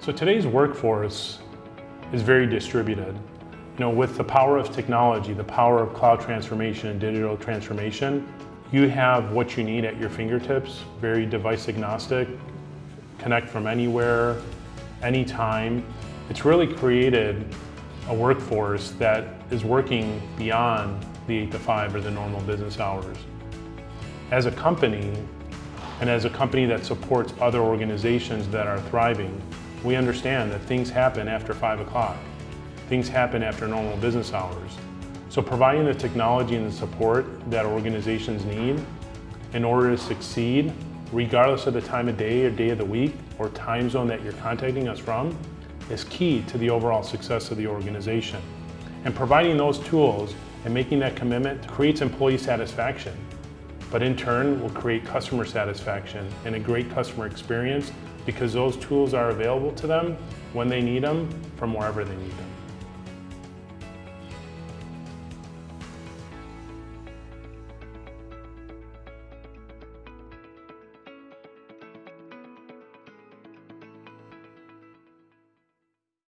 So today's workforce is very distributed. You know, with the power of technology, the power of cloud transformation and digital transformation, you have what you need at your fingertips, very device agnostic, connect from anywhere, anytime. It's really created a workforce that is working beyond the 8 to 5 or the normal business hours. As a company, and as a company that supports other organizations that are thriving, we understand that things happen after 5 o'clock. Things happen after normal business hours. So providing the technology and the support that organizations need in order to succeed, regardless of the time of day or day of the week or time zone that you're contacting us from, is key to the overall success of the organization. And providing those tools and making that commitment creates employee satisfaction, but in turn will create customer satisfaction and a great customer experience because those tools are available to them when they need them from wherever they need them.